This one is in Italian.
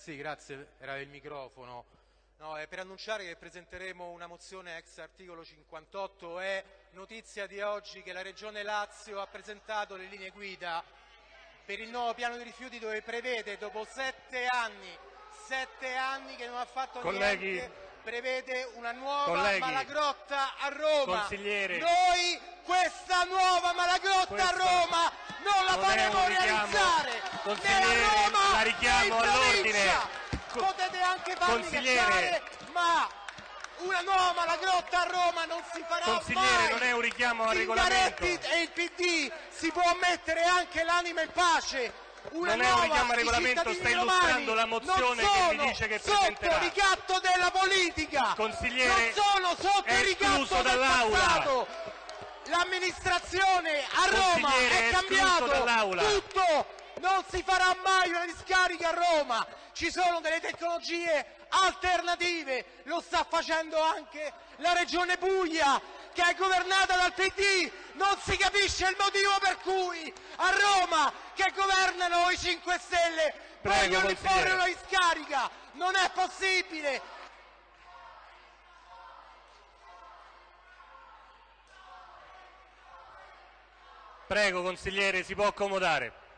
Sì, grazie, era il microfono. No, è per annunciare che presenteremo una mozione ex articolo 58. È notizia di oggi che la Regione Lazio ha presentato le linee guida per il nuovo piano di rifiuti dove prevede, dopo sette anni, sette anni che non ha fatto Colleghi, niente, prevede una nuova Colleghi, Malagrotta a Roma. Noi questa nuova Malagrotta Questa a Roma non la faremo realizzare né a Roma la richiamo all'ordine. Potete anche farmi Consigliere. cacciare, ma una nuova Malagrotta a Roma non si farà Consigliere, mai. non è un richiamo al Zingaretti regolamento. e il PD si può mettere anche l'anima in pace. Una Non è un richiamo al regolamento, sta illustrando la mozione che mi dice che sotto presenterà. ricatto della politica. Consigliere, non sono sotto il ricatto escluso del dall'Aula. passato. L'amministrazione a Roma è cambiato dall'Aula. tutto. Non si farà mai una discarica a Roma. Ci sono delle tecnologie alternative. Lo sta facendo anche la Regione Puglia, che è governata dal PD. Non si capisce il motivo per cui a Roma, che governano i 5 Stelle, Prego, vogliono imporre una discarica. Non è possibile. Prego, consigliere, si può accomodare.